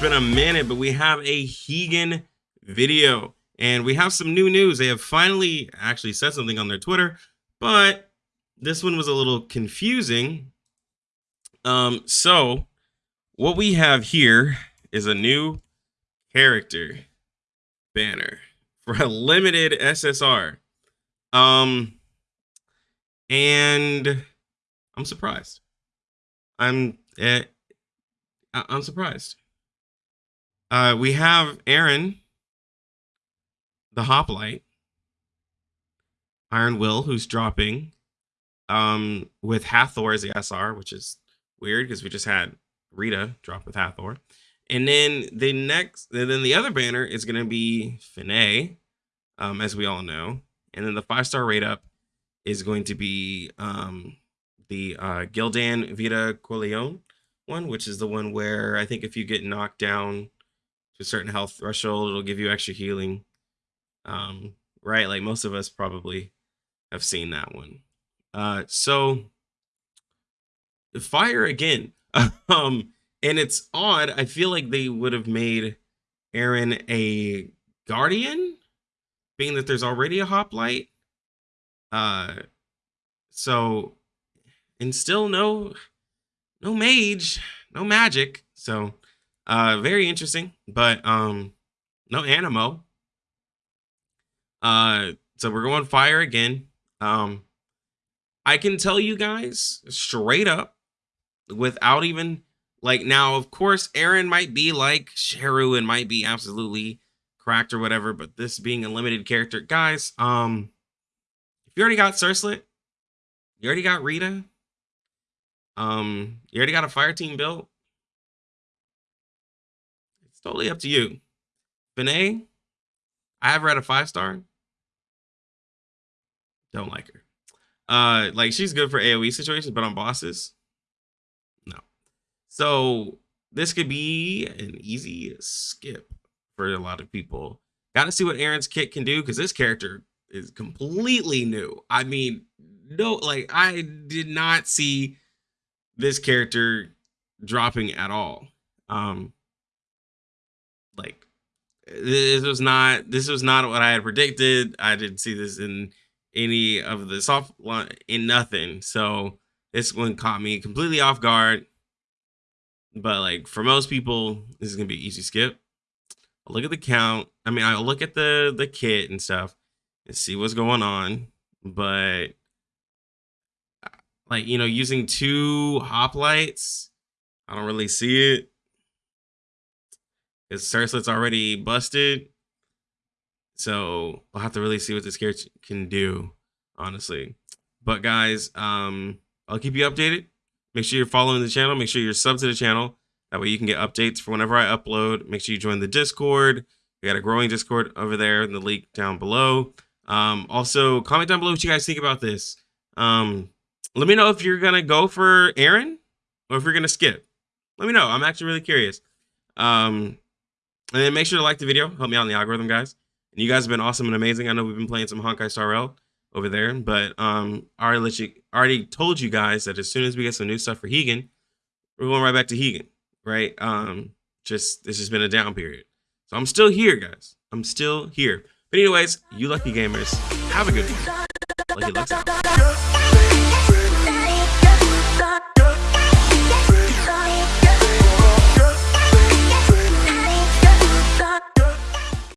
been a minute, but we have a Higan video and we have some new news. They have finally actually said something on their Twitter, but this one was a little confusing. Um, so what we have here is a new character banner for a limited SSR. Um, and I'm surprised. I'm eh, I'm surprised. Uh, we have Aaron, the hoplite, Iron Will, who's dropping, um, with Hathor as the SR, which is weird because we just had Rita drop with Hathor. And then the next, and then the other banner is going to be Finneh, um, as we all know. And then the five star rate up is going to be um, the uh, Gildan Vida Corleone one, which is the one where I think if you get knocked down to a certain health threshold, it'll give you extra healing. Um, right? Like most of us probably have seen that one. Uh, so the fire again. um, and it's odd. I feel like they would have made Aaron a guardian, being that there's already a hoplite. Uh, so and still no no mage, no magic. So uh very interesting, but um no animo. Uh so we're going fire again. Um I can tell you guys straight up without even like now of course Aaron might be like Sheru and might be absolutely cracked or whatever, but this being a limited character, guys, um if you already got Cerslet, you already got Rita, um, you already got a fire team built. It's totally up to you. Finneh, I have read a five star. Don't like her. Uh, like she's good for AoE situations, but on bosses, no. So this could be an easy skip for a lot of people. Got to see what Aaron's kit can do because this character is completely new. I mean, no, like I did not see this character dropping at all. Um, like this was not this was not what I had predicted. I didn't see this in any of the soft in nothing. So this one caught me completely off guard. But like for most people, this is gonna be easy skip. I'll look at the count. I mean, I'll look at the the kit and stuff and see what's going on. But like you know using two hoplites i don't really see it. Because Cerslet's already busted so we'll have to really see what this character can do honestly. But guys um i'll keep you updated. Make sure you're following the channel. Make sure you're sub to the channel. That way you can get updates for whenever i upload. Make sure you join the discord. We got a growing discord over there in the link down below. Um also comment down below what you guys think about this. Um let me know if you're gonna go for Aaron or if you're gonna skip. Let me know. I'm actually really curious. Um, and then make sure to like the video. Help me out in the algorithm, guys. And you guys have been awesome and amazing. I know we've been playing some Honkai Star Rail over there, but um, I already let you already told you guys that as soon as we get some new stuff for Higan, we're going right back to Higan, right? Um, just this has been a down period, so I'm still here, guys. I'm still here. But anyways, you lucky gamers, have a good one. Lucky out.